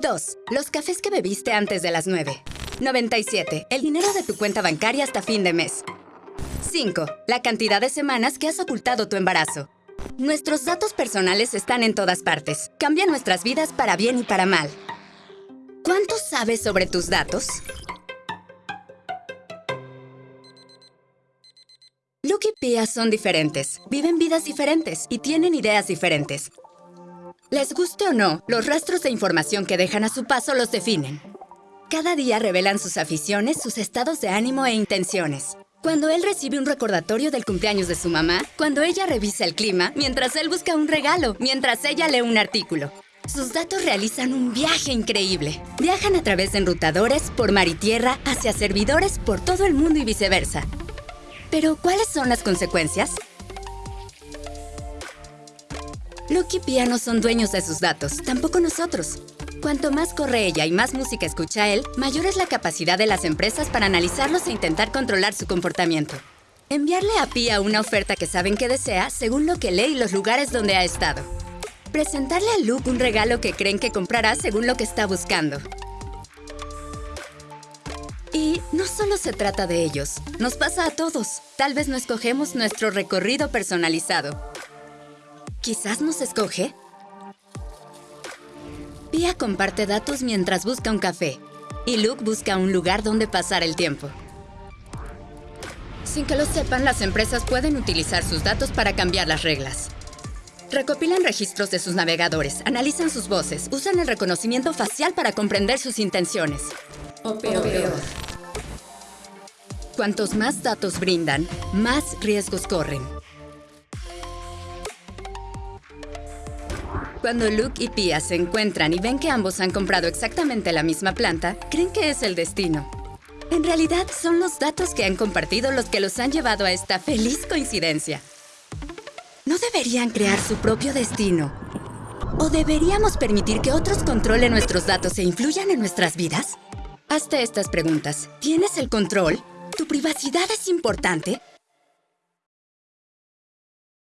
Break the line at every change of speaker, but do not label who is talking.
2. Los cafés que bebiste antes de las 9. 97. El dinero de tu cuenta bancaria hasta fin de mes. 5. La cantidad de semanas que has ocultado tu embarazo. Nuestros datos personales están en todas partes. Cambia nuestras vidas para bien y para mal. ¿Cuánto sabes sobre tus datos? Luke y Pia son diferentes, viven vidas diferentes y tienen ideas diferentes. Les guste o no, los rastros de información que dejan a su paso los definen. Cada día revelan sus aficiones, sus estados de ánimo e intenciones. Cuando él recibe un recordatorio del cumpleaños de su mamá, cuando ella revisa el clima, mientras él busca un regalo, mientras ella lee un artículo. Sus datos realizan un viaje increíble. Viajan a través de enrutadores, por mar y tierra, hacia servidores por todo el mundo y viceversa. Pero, ¿cuáles son las consecuencias? Luke y Pia no son dueños de sus datos, tampoco nosotros. Cuanto más corre ella y más música escucha él, mayor es la capacidad de las empresas para analizarlos e intentar controlar su comportamiento. Enviarle a Pia una oferta que saben que desea según lo que lee y los lugares donde ha estado. Presentarle a Luke un regalo que creen que comprará según lo que está buscando. Y no solo se trata de ellos, nos pasa a todos. Tal vez no escogemos nuestro recorrido personalizado. ¿Quizás nos escoge? Pia comparte datos mientras busca un café y Luke busca un lugar donde pasar el tiempo. Sin que lo sepan, las empresas pueden utilizar sus datos para cambiar las reglas. Recopilan registros de sus navegadores, analizan sus voces, usan el reconocimiento facial para comprender sus intenciones. O peor. Cuantos más datos brindan, más riesgos corren. Cuando Luke y Pia se encuentran y ven que ambos han comprado exactamente la misma planta, creen que es el destino. En realidad, son los datos que han compartido los que los han llevado a esta feliz coincidencia. ¿No deberían crear su propio destino? ¿O deberíamos permitir que otros controlen nuestros datos e influyan en nuestras vidas? Hazte estas preguntas. ¿Tienes el control? ¿Tu privacidad es importante?